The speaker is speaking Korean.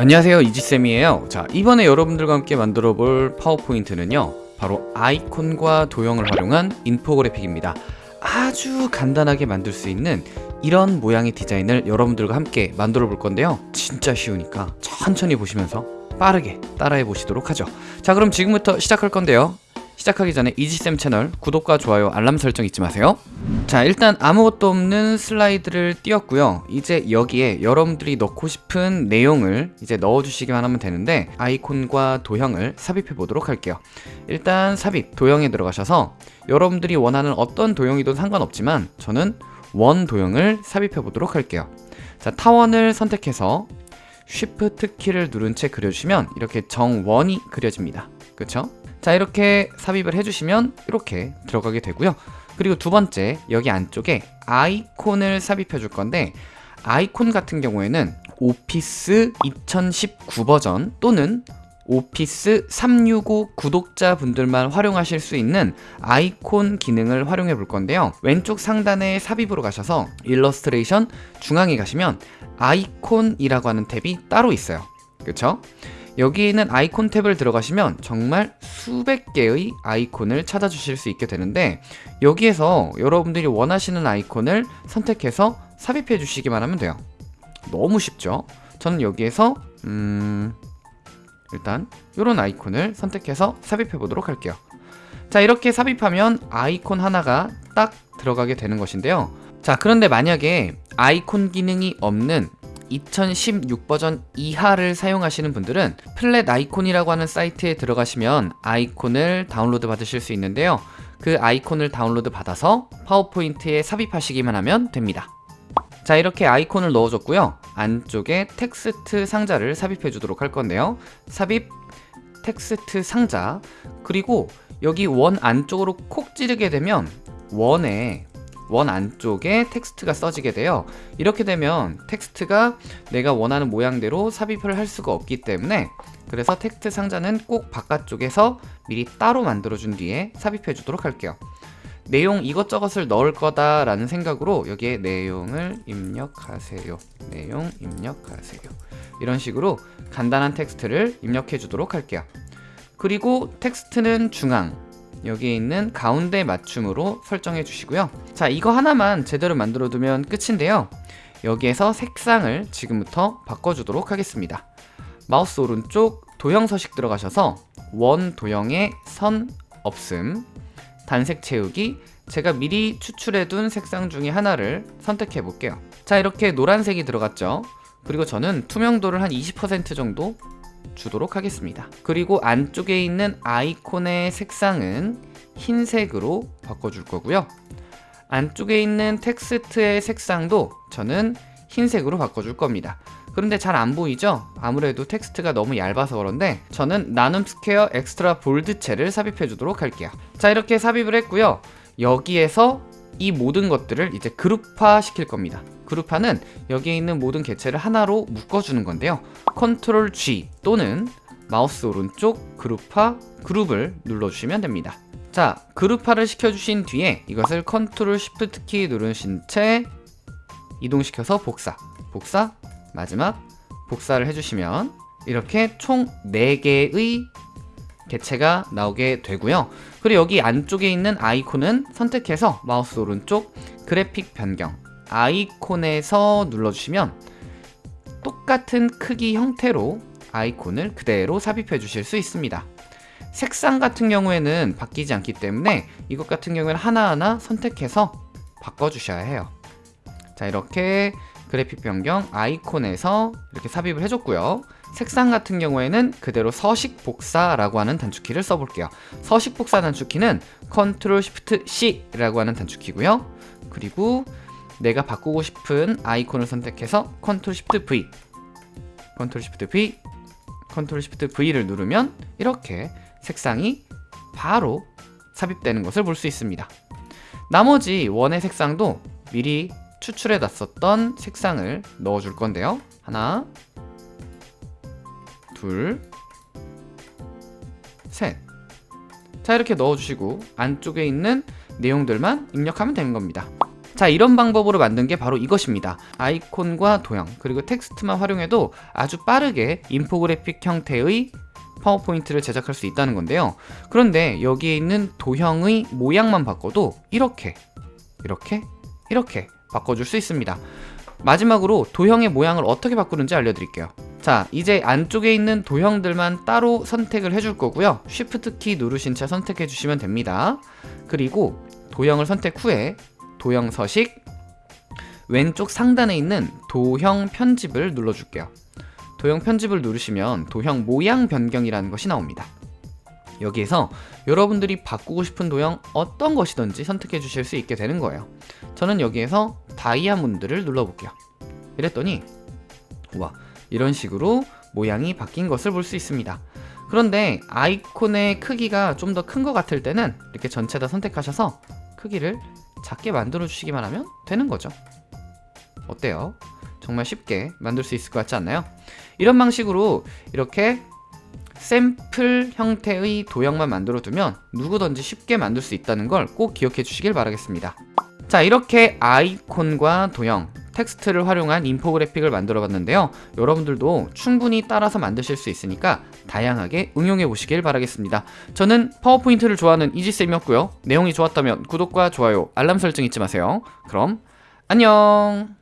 안녕하세요 이지쌤이에요. 자 이번에 여러분들과 함께 만들어 볼 파워포인트는요 바로 아이콘과 도형을 활용한 인포그래픽입니다. 아주 간단하게 만들 수 있는 이런 모양의 디자인을 여러분들과 함께 만들어 볼 건데요. 진짜 쉬우니까 천천히 보시면서 빠르게 따라해 보시도록 하죠. 자 그럼 지금부터 시작할 건데요 시작하기 전에 이지쌤 채널 구독과 좋아요 알람 설정 잊지 마세요. 자 일단 아무것도 없는 슬라이드를 띄웠고요. 이제 여기에 여러분들이 넣고 싶은 내용을 이제 넣어주시기만 하면 되는데 아이콘과 도형을 삽입해 보도록 할게요. 일단 삽입 도형에 들어가셔서 여러분들이 원하는 어떤 도형이든 상관없지만 저는 원 도형을 삽입해 보도록 할게요. 자 타원을 선택해서 쉬프트 키를 누른 채 그려주시면 이렇게 정원이 그려집니다. 그쵸? 자 이렇게 삽입을 해주시면 이렇게 들어가게 되고요. 그리고 두 번째 여기 안쪽에 아이콘을 삽입해 줄 건데 아이콘 같은 경우에는 오피스 2019 버전 또는 Office 365 구독자분들만 활용하실 수 있는 아이콘 기능을 활용해 볼 건데요. 왼쪽 상단에 삽입으로 가셔서 일러스트레이션 중앙에 가시면 아이콘이라고 하는 탭이 따로 있어요. 그쵸? 여기 있는 아이콘 탭을 들어가시면 정말 수백 개의 아이콘을 찾아주실 수 있게 되는데 여기에서 여러분들이 원하시는 아이콘을 선택해서 삽입해 주시기만 하면 돼요. 너무 쉽죠? 저는 여기에서 음... 일단 이런 아이콘을 선택해서 삽입해 보도록 할게요. 자 이렇게 삽입하면 아이콘 하나가 딱 들어가게 되는 것인데요. 자 그런데 만약에 아이콘 기능이 없는 2016 버전 이하를 사용하시는 분들은 Flaticon이라고 하는 사이트에 들어가시면 아이콘을 다운로드 받으실 수 있는데요. 그 아이콘을 다운로드 받아서 파워포인트에 삽입하시기만 하면 됩니다. 자 이렇게 아이콘을 넣어줬고요. 안쪽에 텍스트 상자를 삽입해 주도록 할 건데요. 삽입 텍스트 상자 그리고 여기 원 안쪽으로 콕 찌르게 되면 원에 원 안쪽에 텍스트가 써지게 돼요. 이렇게 되면 텍스트가 내가 원하는 모양대로 삽입을 할 수가 없기 때문에 그래서 텍스트 상자는 꼭 바깥쪽에서 미리 따로 만들어 준 뒤에 삽입해 주도록 할게요. 내용 이것저것을 넣을 거다 라는 생각으로 여기에 내용을 입력하세요. 내용 입력하세요. 이런 식으로 간단한 텍스트를 입력해 주도록 할게요. 그리고 텍스트는 중앙 여기에 있는 가운데 맞춤으로 설정해 주시고요. 자 이거 하나만 제대로 만들어 두면 끝인데요. 여기에서 색상을 지금부터 바꿔주도록 하겠습니다. 마우스 오른쪽 도형 서식 들어가셔서 원 도형의 선 없음 단색 채우기 제가 미리 추출해 둔 색상 중에 하나를 선택해 볼게요. 자 이렇게 노란색이 들어갔죠? 그리고 저는 투명도를 한 20% 정도 주도록 하겠습니다. 그리고 안쪽에 있는 아이콘의 색상은 흰색으로 바꿔줄 거고요. 안쪽에 있는 텍스트의 색상도 저는 흰색으로 바꿔줄 겁니다. 그런데 잘 안 보이죠? 아무래도 텍스트가 너무 얇아서 그런데 저는 나눔 스퀘어 Extra Bold체를 삽입해 주도록 할게요. 자 이렇게 삽입을 했고요. 여기에서 이 모든 것들을 이제 그룹화 시킬 겁니다. 그룹화는 여기에 있는 모든 개체를 하나로 묶어주는 건데요. control G 또는 마우스 오른쪽 그룹화 그룹을 눌러주시면 됩니다. 자 그룹화를 시켜주신 뒤에 이것을 control shift 키 누르신 채 이동시켜서 복사. 복사 마지막 복사를 해주시면 이렇게 총 4개의 개체가 나오게 되고요. 그리고 여기 안쪽에 있는 아이콘은 선택해서 마우스 오른쪽 그래픽 변경 아이콘에서 눌러주시면 똑같은 크기 형태로 아이콘을 그대로 삽입해 주실 수 있습니다. 색상 같은 경우에는 바뀌지 않기 때문에 이것 같은 경우에는 하나하나 선택해서 바꿔주셔야 해요. 자 이렇게 그래픽 변경 아이콘에서 이렇게 삽입을 해줬고요 색상 같은 경우에는 그대로 서식 복사라고 하는 단축키를 써볼게요. 서식 복사 단축키는 Ctrl Shift C라고 하는 단축키고요. 그리고 내가 바꾸고 싶은 아이콘을 선택해서 Ctrl Shift V Ctrl Shift V Ctrl Shift V를 누르면 이렇게 색상이 바로 삽입되는 것을 볼 수 있습니다. 나머지 원의 색상도 미리 추출해 놨었던 색상을 넣어 줄 건데요. 하나 둘 셋 자 이렇게 넣어주시고 안쪽에 있는 내용들만 입력하면 되는 겁니다. 자 이런 방법으로 만든 게 바로 이것입니다. 아이콘과 도형 그리고 텍스트만 활용해도 아주 빠르게 인포그래픽 형태의 파워포인트를 제작할 수 있다는 건데요. 그런데 여기에 있는 도형의 모양만 바꿔도 이렇게 이렇게 이렇게 바꿔줄 수 있습니다. 마지막으로 도형의 모양을 어떻게 바꾸는지 알려드릴게요 자 이제 안쪽에 있는 도형들만 따로 선택을 해줄 거고요. Shift 키 누르신 채 선택해 주시면 됩니다. 그리고 도형을 선택 후에 도형 서식 왼쪽 상단에 있는 도형 편집을 눌러줄게요. 도형 편집을 누르시면 도형 모양 변경이라는 것이 나옵니다. 여기에서 여러분들이 바꾸고 싶은 도형 어떤 것이든지 선택해 주실 수 있게 되는 거예요. 저는 여기에서 다이아몬드를 눌러볼게요. 이랬더니 와 이런 식으로 모양이 바뀐 것을 볼 수 있습니다 그런데 아이콘의 크기가 좀 더 큰 것 같을 때는 이렇게 전체 다 선택하셔서 크기를 작게 만들어 주시기만 하면 되는 거죠 어때요? 정말 쉽게 만들 수 있을 것 같지 않나요? 이런 방식으로 이렇게 샘플 형태의 도형만 만들어 두면 누구든지 쉽게 만들 수 있다는 걸 꼭 기억해 주시길 바라겠습니다 자 이렇게 아이콘과 도형 텍스트를 활용한 인포그래픽을 만들어 봤는데요. 여러분들도 충분히 따라서 만드실 수 있으니까 다양하게 응용해 보시길 바라겠습니다. 저는 파워포인트를 좋아하는 이지쌤이었고요. 내용이 좋았다면 구독과 좋아요 알람 설정 잊지 마세요. 그럼 안녕